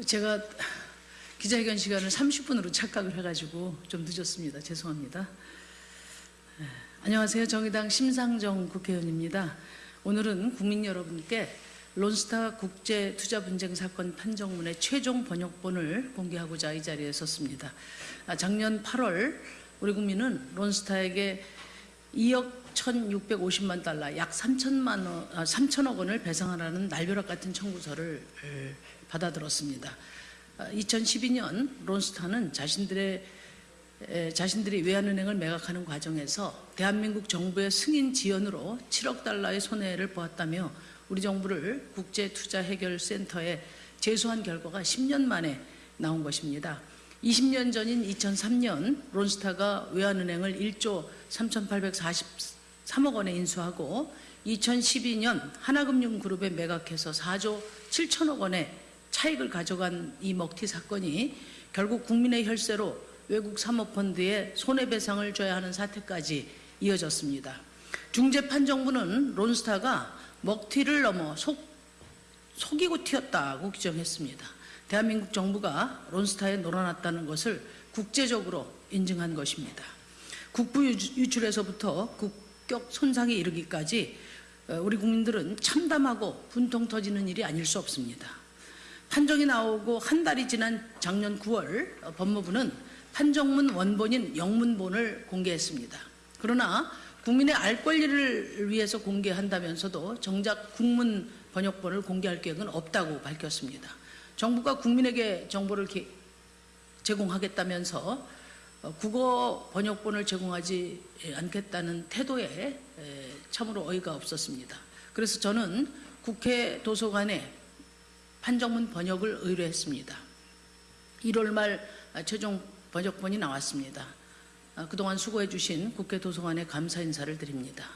그 제가 기자회견 시간을 30분으로 착각을 해가지고 좀 늦었습니다. 죄송합니다. 예, 안녕하세요. 정의당 심상정 국회의원입니다. 오늘은 국민 여러분께 론스타 국제 투자 분쟁 사건 판정문의 최종 번역본을 공개하고자 이 자리에 섰습니다. 아, 작년 8월 우리 국민은 론스타에게 2억 1,650만 달러, 약 3천만 원, 아, 3천억 원을 배상하라는 날벼락 같은 청구서를 에, 받아들었습니다. 2012년 론스타는 자신들의 에, 자신들이 외환은행을 매각하는 과정에서 대한민국 정부의 승인 지연으로 7억 달러의 손해를 보았다며 우리 정부를 국제투자해결센터에 제소한 결과가 10년 만에 나온 것입니다. 20년 전인 2003년 론스타가 외환은행을 1조 3,843억 원에 인수하고 2012년 하나금융그룹에 매각해서 4조 7천억 원의 차익을 가져간 이 먹튀 사건이 결국 국민의 혈세로 외국 사모펀드에 손해배상을 줘야 하는 사태까지 이어졌습니다. 중재판정부는 론스타가 먹튀를 넘어 속, 속이고 튀었다고 규정했습니다. 대한민국 정부가 론스타에 놀아났다는 것을 국제적으로 인증한 것입니다. 국부 유출에서부터 국격 손상에 이르기까지 어, 우리 국민들은 참담하고 분통 터지는 일이 아닐 수 없습니다. 판정이 나오고 한 달이 지난 작년 9월 어, 법무부는 판정문 원본인 영문본을 공개했습니다. 그러나 국민의 알 권리를 위해서 공개한다면서도 정작 국문 번역본을 공개할 계획은 없다고 밝혔습니다. 정부가 국민에게 정보를 제공하겠다면서 어, 국어 번역본을 제공하지 않겠다는 태도에 참으로 어이가 없었습니다. 그래서 저는 국회 도서관에 판정문 번역을 의뢰했습니다. 1월 말 최종 번역본이 나왔습니다. 아, 그동안 수고해 주신 국회 도서관에 감사 인사를 드립니다.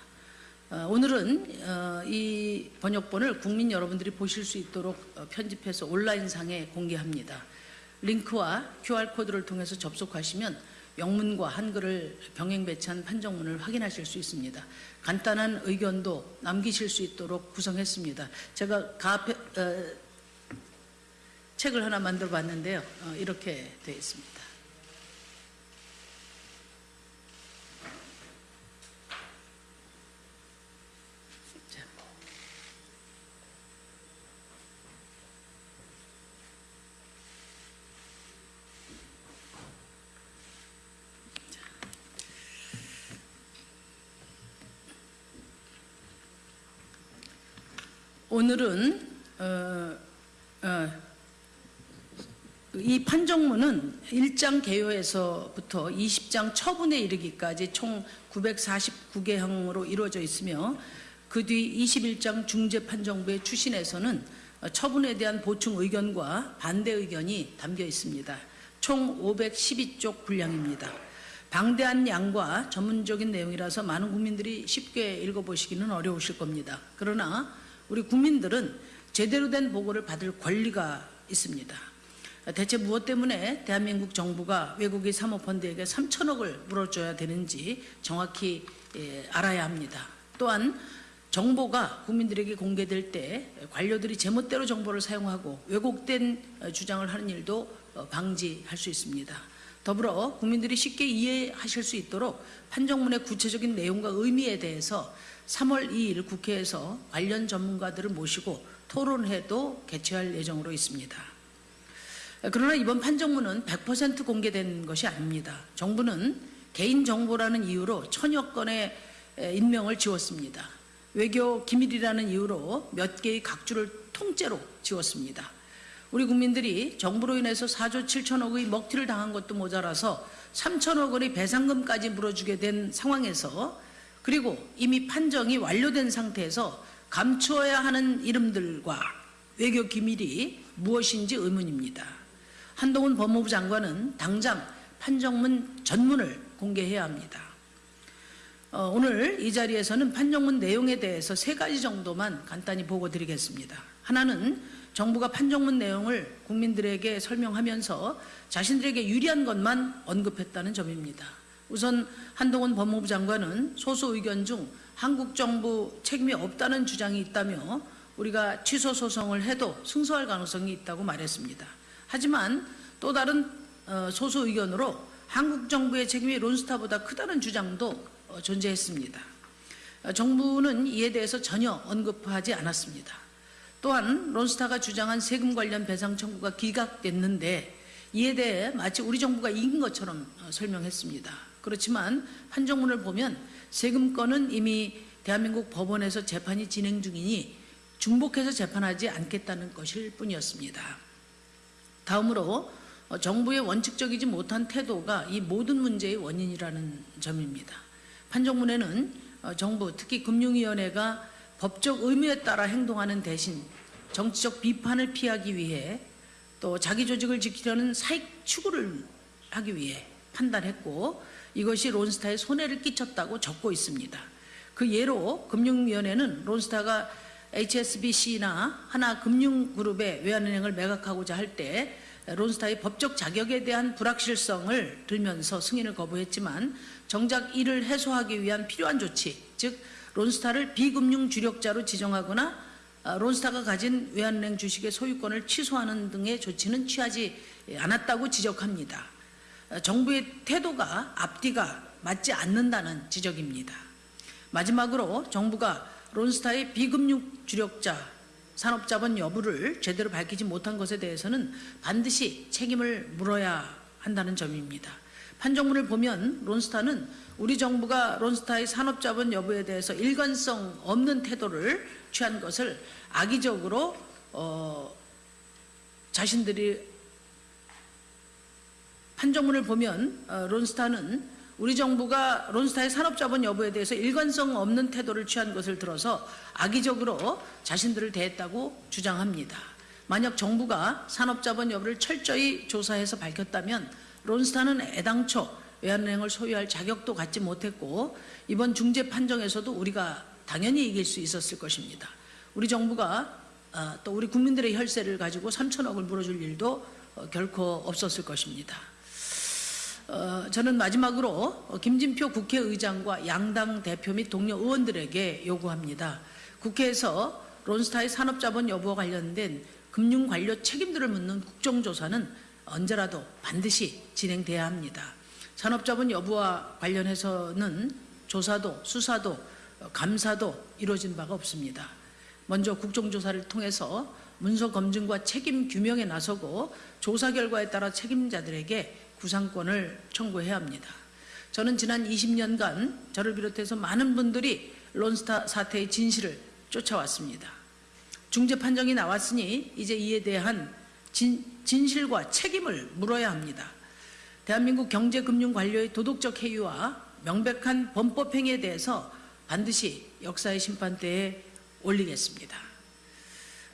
어, 오늘은 어, 이 번역본을 국민 여러분들이 보실 수 있도록 어, 편집해서 온라인상에 공개합니다. 링크와 QR코드를 통해서 접속하시면 영문과 한글을 병행 배치한 판정문을 확인하실 수 있습니다. 간단한 의견도 남기실 수 있도록 구성했습니다. 제가 어, 책을 하나 만들어 봤는데요. 어, 이렇게 되어 있습니다. 오늘은 어, 어, 이 판정문은 1장 개요에서부터 20장 처분에 이르기까지 총 949개형으로 이루어져 있으며 그 뒤 21장 중재판정부의 추신에서는 처분에 대한 보충 의견과 반대 의견이 담겨 있습니다. 총 512쪽 분량입니다. 방대한 양과 전문적인 내용이라서 많은 국민들이 쉽게 읽어보시기는 어려우실 겁니다. 그러나 우리 국민들은 제대로 된 보고를 받을 권리가 있습니다. 대체 무엇 때문에 대한민국 정부가 외국의 사모펀드에게 3천억을 물어줘야 되는지 정확히 예, 알아야 합니다. 또한 정보가 국민들에게 공개될 때 관료들이 제멋대로 정보를 사용하고 왜곡된 주장을 하는 일도 어, 방지할 수 있습니다. 더불어 국민들이 쉽게 이해하실 수 있도록 판정문의 구체적인 내용과 의미에 대해서 3월 2일 국회에서 관련 전문가들을 모시고 토론회도 개최할 예정으로 있습니다. 그러나 이번 판정문은 100% 공개된 것이 아닙니다. 정부는 개인정보라는 이유로 천여 건의 인명을 지웠습니다. 외교 기밀이라는 이유로 몇 개의 각주를 통째로 지웠습니다. 우리 국민들이 정부로 인해서 4조 7천억의 먹튀를 당한 것도 모자라서 3천억 원의 배상금까지 물어주게 된 상황에서 그리고 이미 판정이 완료된 상태에서 감추어야 하는 이름들과 외교 기밀이 무엇인지 의문입니다. 한동훈 법무부 장관은 당장 판정문 전문을 공개해야 합니다. 어, 오늘 이 자리에서는 판정문 내용에 대해서 세 가지 정도만 간단히 보고 드리겠습니다. 하나는 정부가 판정문 내용을 국민들에게 설명하면서 자신들에게 유리한 것만 언급했다는 점입니다. 우선 한동훈 법무부 장관은 소수 의견 중 한국 정부 책임이 없다는 주장이 있다며 우리가 취소 소송을 해도 승소할 가능성이 있다고 말했습니다. 하지만 또 다른 어, 소수 의견으로 한국 정부의 책임이 론스타보다 크다는 주장도 어, 존재했습니다. 어, 정부는 이에 대해서 전혀 언급하지 않았습니다. 또한 론스타가 주장한 세금 관련 배상 청구가 기각됐는데 이에 대해 마치 우리 정부가 이긴 것처럼 어, 설명했습니다. 그렇지만 판정문을 보면 세금권은 이미 대한민국 법원에서 재판이 진행 중이니 중복해서 재판하지 않겠다는 것일 뿐이었습니다. 다음으로 어, 정부의 원칙적이지 못한 태도가 이 모든 문제의 원인이라는 점입니다. 판정문에는 어, 정부 특히 금융위원회가 법적 의무에 따라 행동하는 대신 정치적 비판을 피하기 위해 또 자기 조직을 지키려는 사익 추구를 하기 위해 판단했고 이것이 론스타에 손해를 끼쳤다고 적고 있습니다. 그 예로 금융위원회는 론스타가 HSBC나 하나금융그룹의 외환은행을 매각하고자 할 때 론스타의 법적 자격에 대한 불확실성을 들면서 승인을 거부했지만 정작 이를 해소하기 위한 필요한 조치, 즉 론스타를 비금융 주력자로 지정하거나 아, 론스타가 가진 외환은행 주식의 소유권을 취소하는 등의 조치는 취하지 않았다고 지적합니다. 아, 정부의 태도가 앞뒤가 맞지 않는다는 지적입니다. 마지막으로 정부가 론스타의 비금융 주력자 산업자본 여부를 제대로 밝히지 못한 것에 대해서는 반드시 책임을 물어야 한다는 점입니다. 판정문을 보면 론스타는 우리 정부가 론스타의 산업자본 여부에 대해서 일관성 없는 태도를 취한 것을 악의적으로 어, 자신들이 판정문을 보면 어, 론스타는 우리 정부가 론스타의 산업자본 여부에 대해서 일관성 없는 태도를 취한 것을 들어서 악의적으로 자신들을 대했다고 주장합니다. 만약 정부가 산업자본 여부를 철저히 조사해서 밝혔다면 론스타는 애당초 외환은행을 소유할 자격도 갖지 못했고 이번 중재 판정에서도 우리가 당연히 이길 수 있었을 것입니다. 우리 정부가 아, 또 우리 국민들의 혈세를 가지고 3천억을 물어줄 일도 어, 결코 없었을 것입니다. 어, 저는 마지막으로 어, 김진표 국회의장과 양당 대표 및 동료 의원들에게 요구합니다. 국회에서 론스타의 산업자본 여부와 관련된 금융 관료 책임들을 묻는 국정조사는 언제라도 반드시 진행돼야 합니다. 산업자본 여부와 관련해서는 조사도 수사도 어, 감사도 이루어진 바가 없습니다. 먼저 국정조사를 통해서 문서 검증과 책임 규명에 나서고 조사 결과에 따라 책임자들에게 구상권을 청구해야 합니다. 저는 지난 20년간 저를 비롯해서 많은 분들이 론스타 사태의 진실을 쫓아왔습니다. 중재 판정이 나왔으니 이제 이에 대한 진, 진실과 책임을 물어야 합니다. 대한민국 경제금융관료의 도덕적 해유와 명백한 범법 행위에 대해서 반드시 역사의 심판대에 올리겠습니다.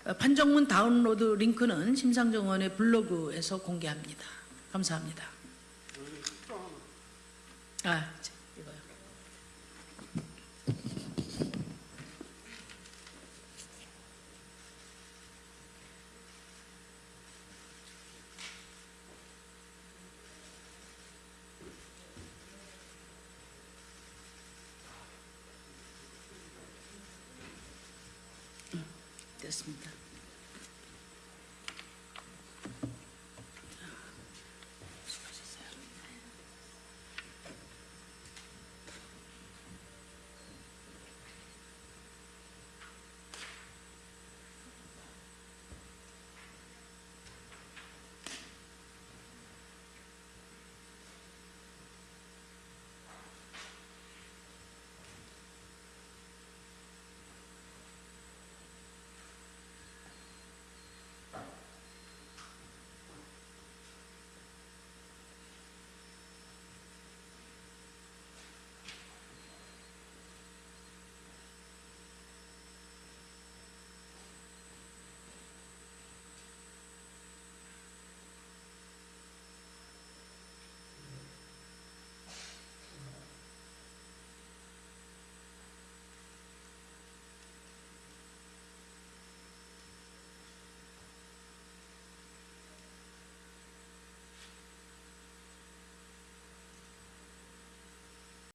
어, 판정문 다운로드 링크는 심상정 의원의 블로그에서 공개합니다. 감사합니다. 아, 이거요. 음, 됐습니다.